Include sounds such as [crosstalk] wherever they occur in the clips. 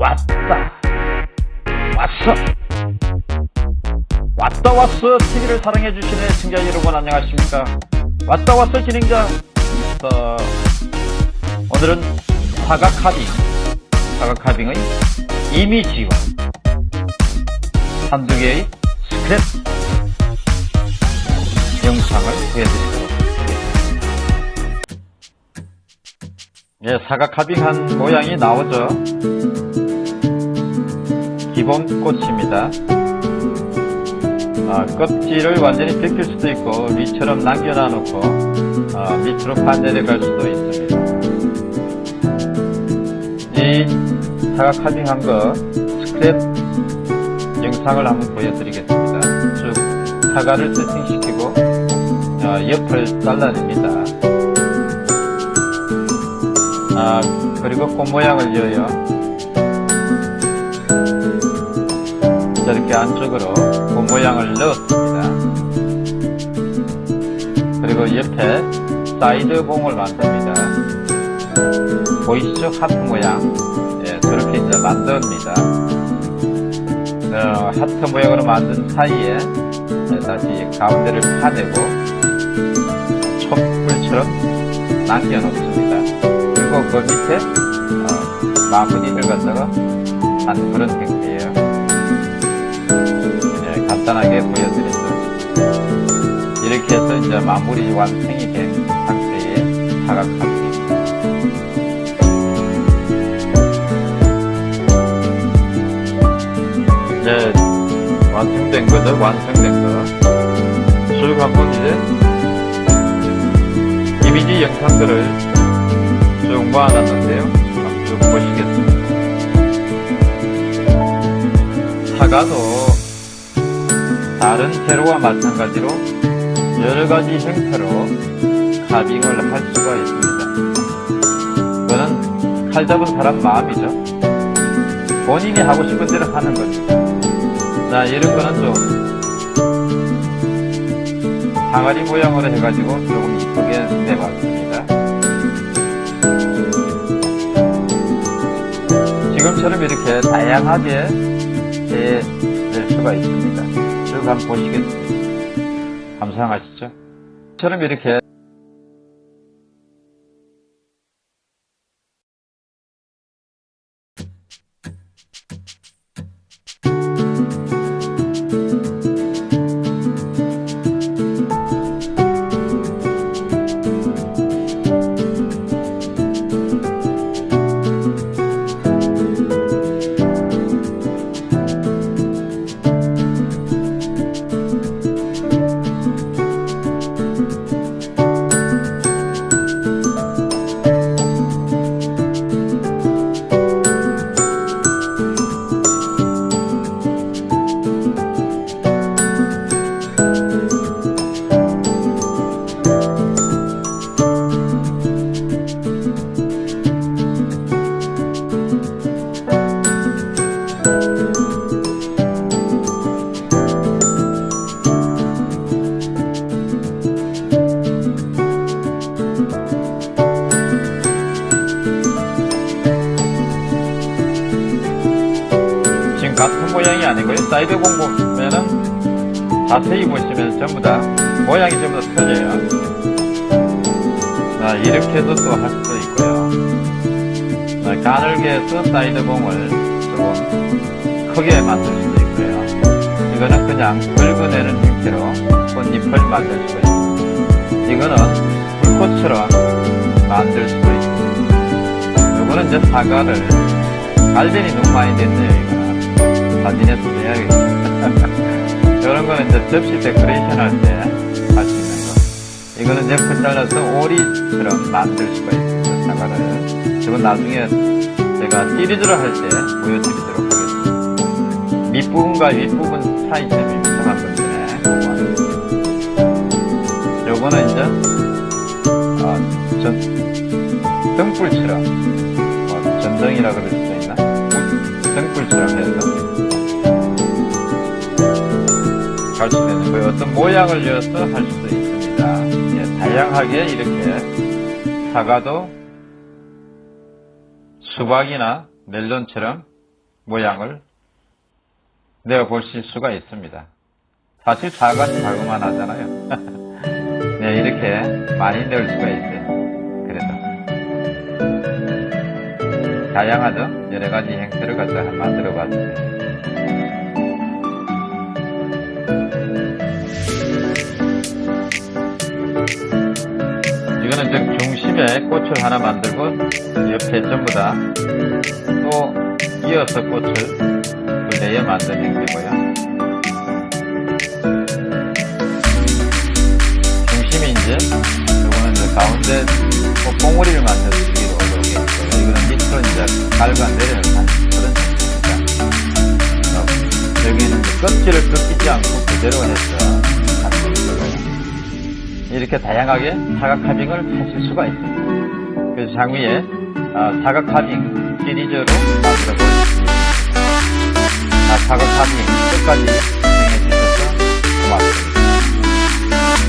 왔다. 왔어. 왔다 왔어 TV를 사랑해 주시는 시청자 여러분 안녕하십니까? 왔다 왔어 진행자 어, 오늘은 사각 카빙 사각 카빙의 이미지와 한두 개의 스크랩 영상을 보여드리도록 하겠습니다. 예, 사각 카빙한 모양이 나오죠 기본 꽃입니다. 아, 껍질을 완전히 벗길 수도 있고 위처럼 남겨놔 놓고 아, 밑으로 반내려갈 수도 있습니다. 이 사각 카빙한 거 스크랩 영상을 한번 보여드리겠습니다. 쭉 사과를 세팅시키고 어, 옆을 잘라냅니다. 아, 그리고 꽃 모양을 이어요 저렇게 안쪽으로 꽃 모양을 넣었습니다. 그리고 옆에 사이드 봉을 만듭니다. 보이시죠? 하트 모양. 예, 저렇게 이제 만듭니다. 어, 하트 모양으로 만든 사이에 예, 다시 가운데를 파내고 촛불처럼 남겨놓습니다. 그리고 그 밑에 어, 마무리를 갖다가 한 그런 형태 이제 마무리 완성이 된 상태의 사각합니다. 이제 완성된 거죠? 완성된 거 쭉 한번 이제 이미지 영상들을 쭉 모아놨는데요. 한번 쭉 보시겠습니다. 사과도 다른 재료와 마찬가지로 여러가지 형태로 가빙을 할 수가 있습니다 그거는 칼 잡은 사람 마음이죠 본인이 하고 싶은 대로 하는 거죠. 자, 이런 거는 좀 항아리 모양으로 해가지고 조금 이쁘게 내봤습니다. 지금처럼 이렇게 다양하게 해낼 수가 있습니다. 쭉 한번 보시겠습니다. 감상하시죠? 처럼 이렇게 같은 모양이 아니고요. 사이드 공 보면은 자세히 보시면 전부 다 모양이 전부 다 틀려요. 자, 이렇게도 또할 수도 있고요. 자, 가늘게 해서 사이드 공을 조금 크게 만들 수도 있고요. 이거는 그냥 긁어내는 형태로 꽃잎을 만들 수가 있습니다. 이거는 불꽃처럼 만들 수도 있습니다. 이거는 이제 사과를 갈변이 너무 많이 됐네요, 이거는. 사진에서 내야겠다. [laughs] 이런 거는 이제 접시 데코레이션 할 때 할 수 있는 거. 이거는 옆을 잘라서 오리처럼 만들 수가 있습니다, 사과를. 이건 나중에 제가 시리즈로 할 때 보여드리도록 하겠습니다. 밑부분과 윗부분 차이점이 이상한 건데. 요거는 이제, 어, 전, 등불처럼, 뭐, 전등이라 그럴 수도 있나? 등불처럼 갈 수 있는 거예요. 어떤 모양을 이어서 할 수도 있습니다. 예, 다양하게 이렇게 사과도 수박이나 멜론처럼 모양을 내어보실 수가 있습니다. 사실 사과는 자그만 하잖아요. [laughs] 네, 이렇게 많이 넣을 수가 있어요. 그래서. 다양하죠? 여러 가지 형태를 갖다가 만들어 봤습니다. 이거는 즉 중심에 꽃을 하나 만들고 옆에 전부 다 또 이어서 꽃을 그 내에 만든 형태고요. 중심이 이제 이거는 이제 가운데 뭐 봉우리를 만들기로 이렇게 있고요. 이거는 밑으로 이제 갈과 내려를 하는 그런 형태입니다. 어, 여기는 껍질을 벗기지 않고 그대로 해서. 이렇게 다양하게 사각 카빙을 하실 수가 있습니다. 그래서 장위에 아, 사각 카빙 시리즈로 만들어 보겠습니다. 아, 사각 카빙 끝까지 시청해 주셔서 고맙습니다.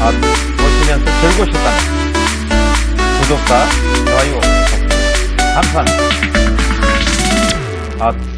아, 보시면서 즐거우셨다면 구독과 좋아요 감사합니다. 아,